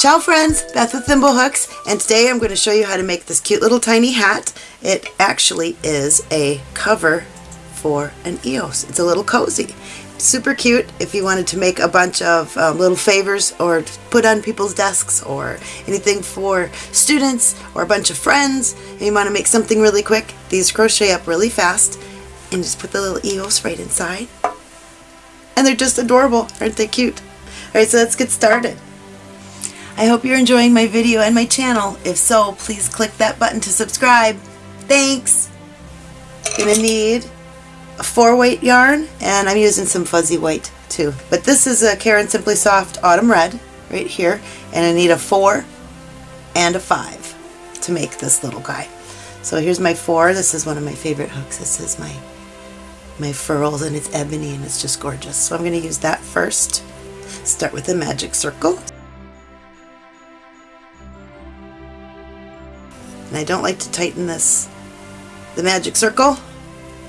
Ciao friends, Beth with Thimblehooks, and today I'm going to show you how to make this cute little tiny hat. It actually is a cover for an EOS. It's a little cozy. Super cute if you wanted to make a bunch of um, little favors or put on people's desks or anything for students or a bunch of friends and you want to make something really quick. These crochet up really fast and just put the little EOS right inside. And they're just adorable. Aren't they cute? Alright, so let's get started. I hope you're enjoying my video and my channel. If so, please click that button to subscribe. Thanks! Gonna need a four weight yarn and I'm using some fuzzy white too. But this is a Caron Simply Soft Autumn Red right here and I need a four and a five to make this little guy. So here's my four. This is one of my favorite hooks. This is my my Furls and it's ebony and it's just gorgeous. So I'm going to use that first. Start with a magic circle. And I don't like to tighten this, the magic circle,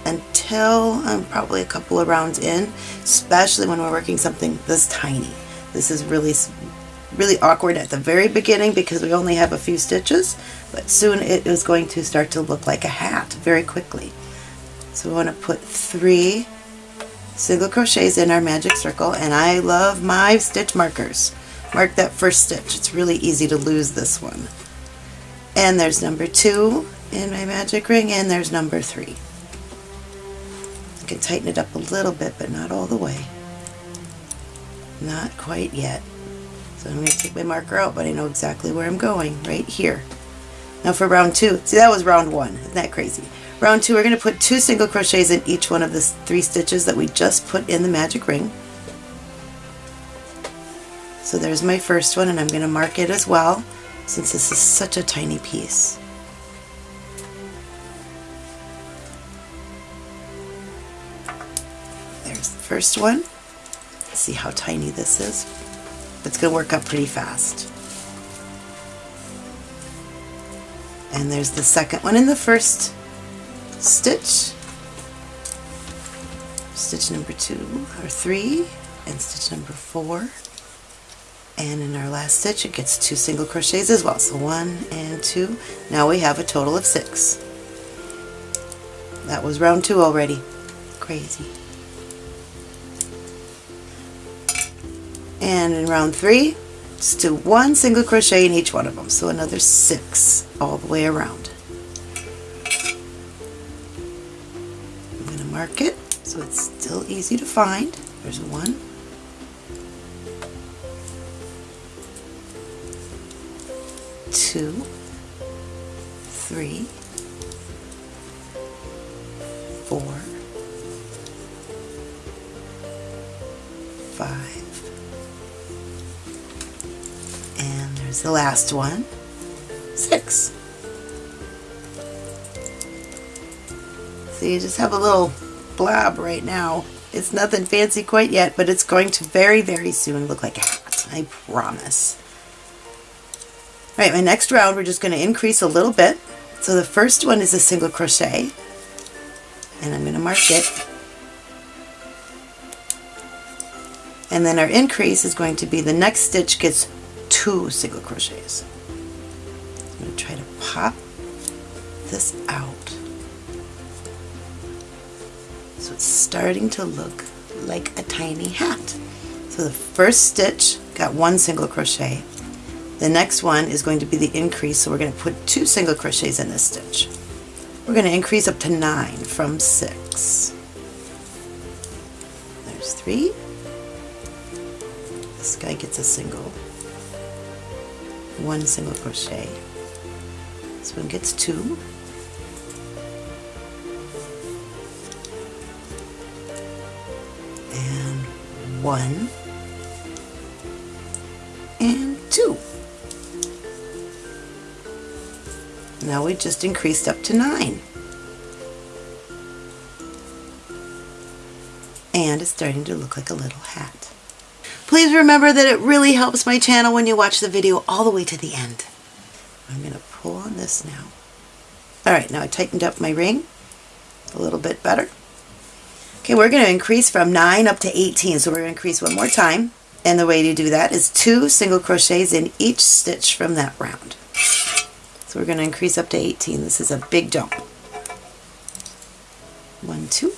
until I'm probably a couple of rounds in, especially when we're working something this tiny. This is really, really awkward at the very beginning because we only have a few stitches, but soon it is going to start to look like a hat very quickly. So we want to put three single crochets in our magic circle and I love my stitch markers. Mark that first stitch. It's really easy to lose this one. And there's number two in my magic ring and there's number three. I can tighten it up a little bit but not all the way. Not quite yet. So I'm going to take my marker out but I know exactly where I'm going, right here. Now for round two, see that was round one, isn't that crazy? Round two, we're going to put two single crochets in each one of the three stitches that we just put in the magic ring. So there's my first one and I'm going to mark it as well since this is such a tiny piece. There's the first one. See how tiny this is? It's going to work up pretty fast. And there's the second one in the first stitch, stitch number two or three, and stitch number four. And in our last stitch it gets two single crochets as well. So one and two. Now we have a total of six. That was round two already. Crazy. And in round three, just do one single crochet in each one of them. So another six all the way around. I'm going to mark it so it's still easy to find. There's one. Two, three, four, five, and there's the last one, six. So you just have a little blob right now. It's nothing fancy quite yet, but it's going to very, very soon look like a hat. I promise. Alright, my next round we're just going to increase a little bit. So the first one is a single crochet. And I'm going to mark it. And then our increase is going to be the next stitch gets two single crochets. I'm going to try to pop this out. So it's starting to look like a tiny hat. So the first stitch got one single crochet. The next one is going to be the increase, so we're going to put two single crochets in this stitch. We're going to increase up to nine from six. There's three. This guy gets a single, one single crochet. This one gets two. And one Now we just increased up to nine. And it's starting to look like a little hat. Please remember that it really helps my channel when you watch the video all the way to the end. I'm going to pull on this now. Alright, now I tightened up my ring a little bit better. Okay, we're going to increase from 9 up to 18, so we're going to increase one more time. And the way to do that is two single crochets in each stitch from that round. So we're going to increase up to 18. This is a big jump. One, two.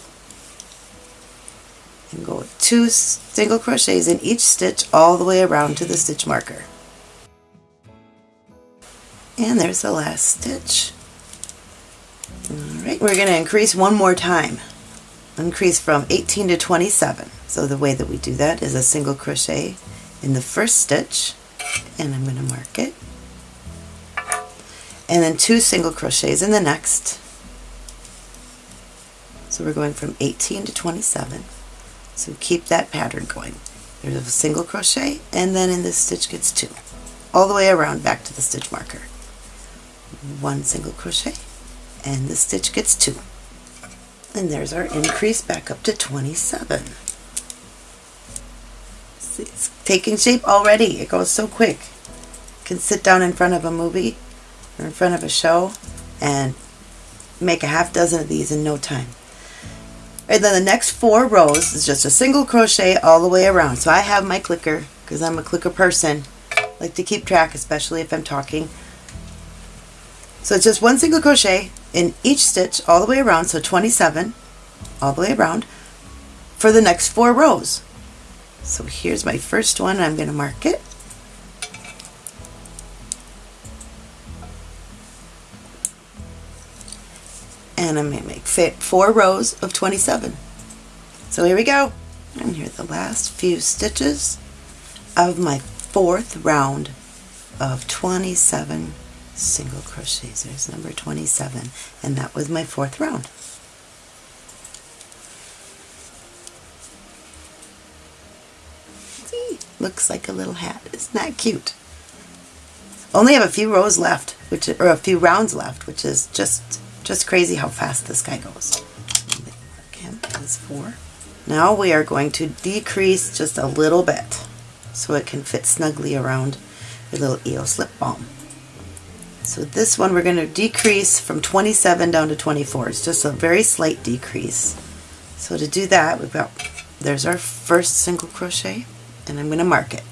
And go two single crochets in each stitch all the way around to the stitch marker. And there's the last stitch. Alright, we're going to increase one more time. Increase from 18 to 27. So the way that we do that is a single crochet in the first stitch, and I'm going to mark it, and then two single crochets in the next. So we're going from 18 to 27. So keep that pattern going. There's a single crochet, and then in this stitch gets two. All the way around back to the stitch marker. One single crochet, and the stitch gets two. And there's our increase back up to 27. See, it's taking shape already. It goes so quick. You can sit down in front of a movie or in front of a show and make a half dozen of these in no time. And then the next four rows is just a single crochet all the way around. So I have my clicker because I'm a clicker person. I like to keep track, especially if I'm talking. So it's just one single crochet in each stitch all the way around, so 27 all the way around for the next four rows. So here's my first one. I'm going to mark it. And I'm going to make four rows of 27. So here we go. And here are the last few stitches of my fourth round of 27 single crochets. There's number 27 and that was my fourth round. See, looks like a little hat. Isn't that cute? Only have a few rows left, which or a few rounds left, which is just just crazy how fast this guy goes. Mark him four. Now we are going to decrease just a little bit so it can fit snugly around your little EOS lip balm. So this one we're going to decrease from 27 down to 24. It's just a very slight decrease. So to do that, we've got, there's our first single crochet, and I'm going to mark it.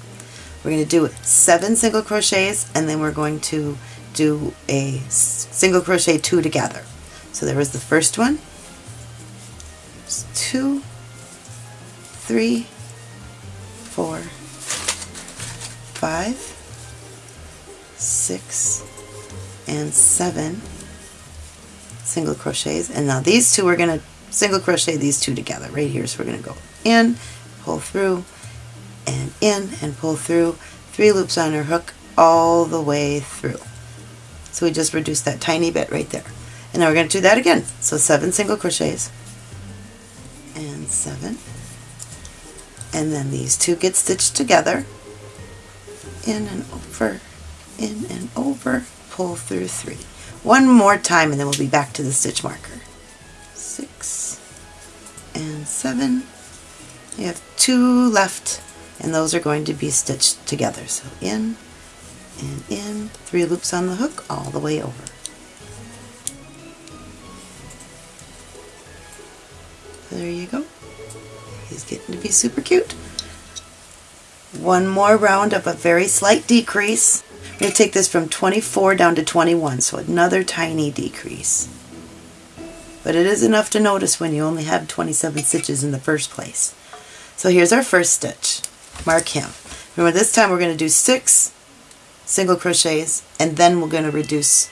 We're going to do seven single crochets, and then we're going to do a single crochet two together. So there was the first one, There's two, three, four, five, six, and seven single crochets. And now these two we're going to single crochet these two together. Right here so we're going to go in pull through and in and pull through. Three loops on our hook all the way through so we just reduced that tiny bit right there. And now we're going to do that again. So seven single crochets. And seven. And then these two get stitched together. In and over. In and over. Pull through three. One more time and then we'll be back to the stitch marker. Six. And seven. You have two left and those are going to be stitched together. So in and in, three loops on the hook all the way over. There you go. He's getting to be super cute. One more round of a very slight decrease going to take this from 24 down to 21, so another tiny decrease. But it is enough to notice when you only have 27 stitches in the first place. So here's our first stitch. Mark him. Remember this time we're going to do six single crochets and then we're going to reduce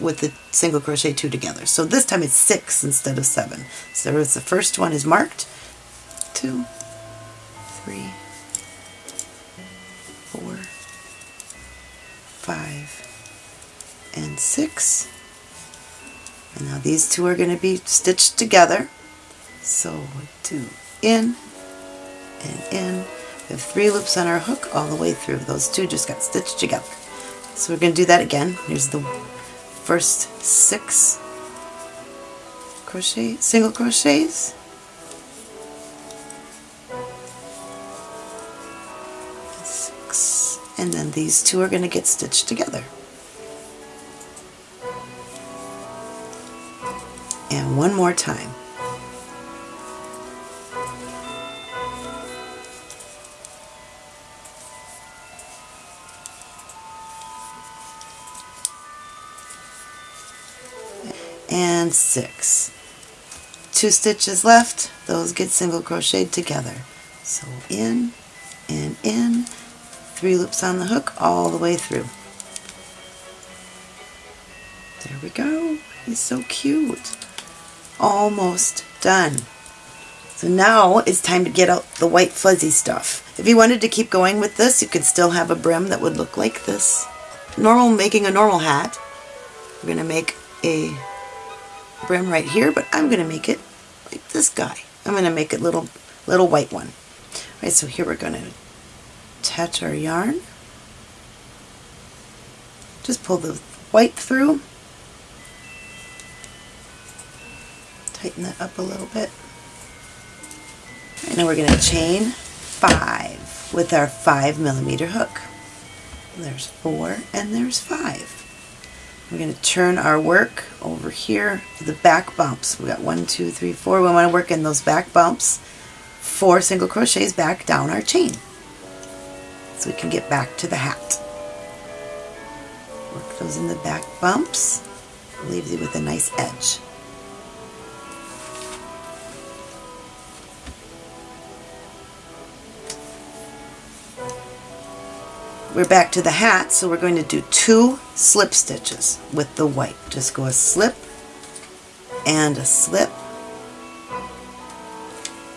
with the single crochet two together. So this time it's six instead of seven. So the first one is marked. Two, three, four, five, and six. And now these two are going to be stitched together. So two in and in. We have three loops on our hook all the way through. Those two just got stitched together. So we're going to do that again. Here's the first six crochet, single crochets. and then these two are going to get stitched together. And one more time. And six. Two stitches left, those get single crocheted together. So in and in, three loops on the hook all the way through. There we go. He's so cute. Almost done. So now it's time to get out the white fuzzy stuff. If you wanted to keep going with this, you could still have a brim that would look like this. Normal making a normal hat. We're going to make a brim right here, but I'm going to make it like this guy. I'm going to make it little little white one. All right, so here we're going to attach our yarn. Just pull the white through. Tighten that up a little bit. And now we're going to chain five with our five millimeter hook. There's four and there's five. We're going to turn our work over here to the back bumps. We got one, two, three, four. We want to work in those back bumps. Four single crochets back down our chain. So we can get back to the hat. Work those in the back bumps. Leaves you with a nice edge. We're back to the hat, so we're going to do two slip stitches with the white. Just go a slip and a slip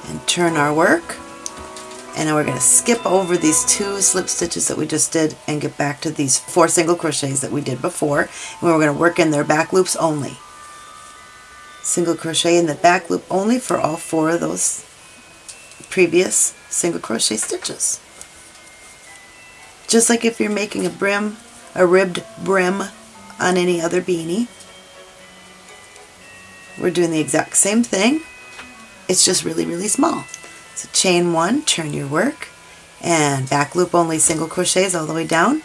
and turn our work. And then we're going to skip over these two slip stitches that we just did and get back to these four single crochets that we did before. And we're going to work in their back loops only. Single crochet in the back loop only for all four of those previous single crochet stitches. Just like if you're making a brim, a ribbed brim on any other beanie. We're doing the exact same thing. It's just really, really small. So chain one, turn your work, and back loop only single crochets all the way down,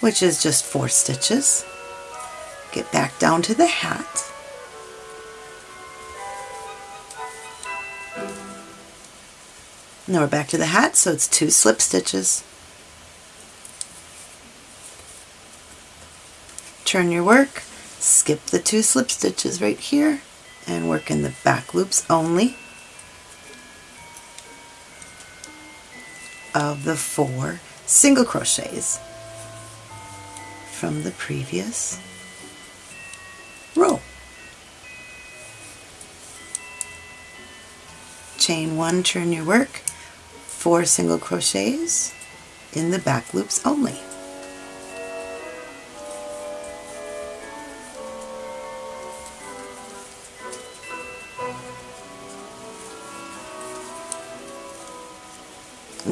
which is just four stitches. Get back down to the hat. Now we're back to the hat, so it's two slip stitches. Turn your work, skip the two slip stitches right here, and work in the back loops only of the four single crochets from the previous row. Chain one, turn your work, four single crochets in the back loops only.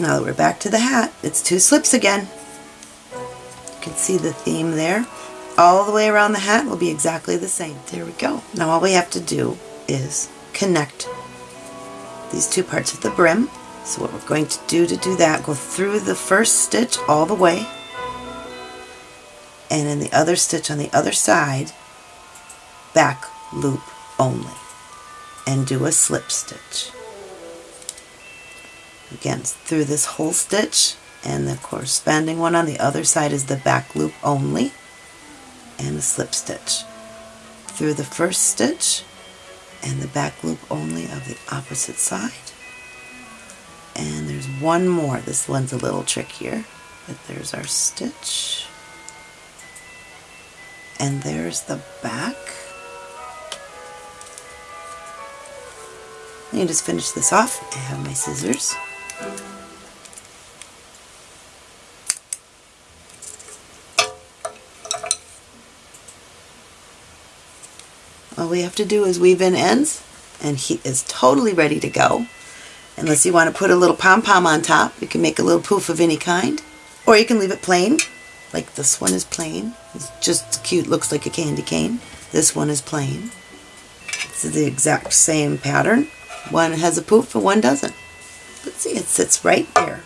Now that we're back to the hat, it's two slips again. You can see the theme there. All the way around the hat will be exactly the same. There we go. Now all we have to do is connect these two parts of the brim. So what we're going to do to do that, go through the first stitch all the way, and in the other stitch on the other side, back loop only, and do a slip stitch. Again, through this whole stitch and the corresponding one on the other side is the back loop only and the slip stitch. Through the first stitch and the back loop only of the opposite side. And there's one more. This one's a little trickier, but there's our stitch. And there's the back. Let me just finish this off. I have my scissors. All we have to do is weave in ends and he is totally ready to go. Unless you want to put a little pom-pom on top, you can make a little poof of any kind. Or you can leave it plain, like this one is plain. It's just cute, looks like a candy cane. This one is plain. It's the exact same pattern. One has a poof and one doesn't. But see, it sits right there.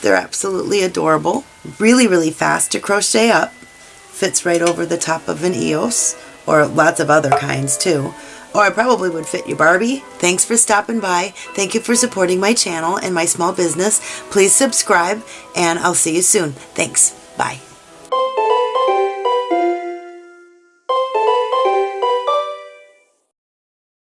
They're absolutely adorable. Really, really fast to crochet up. Fits right over the top of an EOS or lots of other kinds too. Or I probably would fit your Barbie. Thanks for stopping by. Thank you for supporting my channel and my small business. Please subscribe and I'll see you soon. Thanks. Bye.